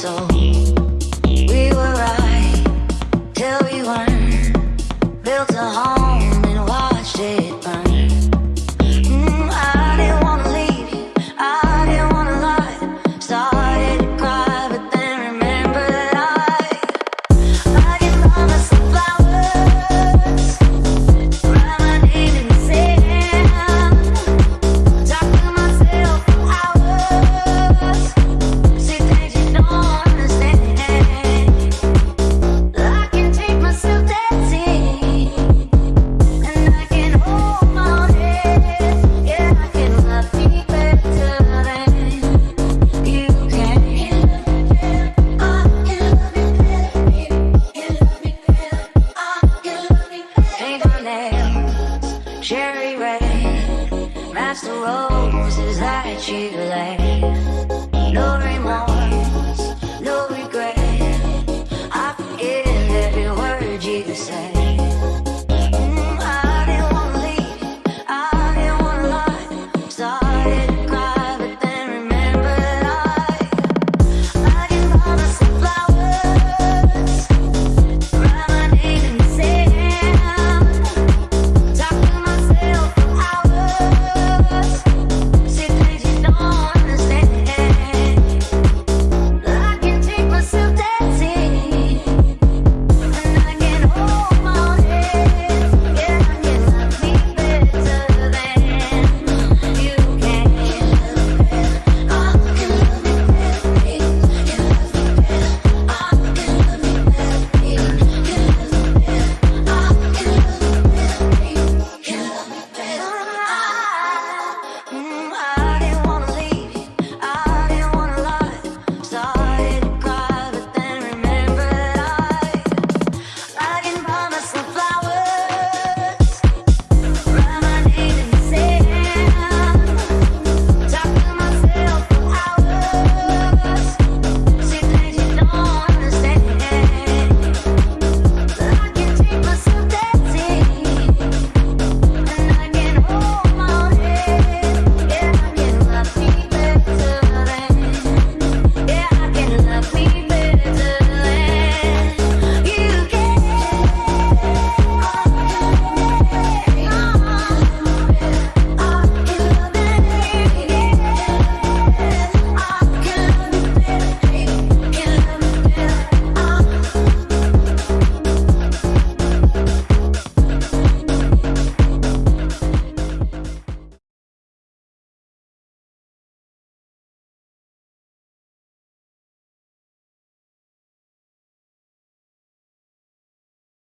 soul. Past the roses that you lay.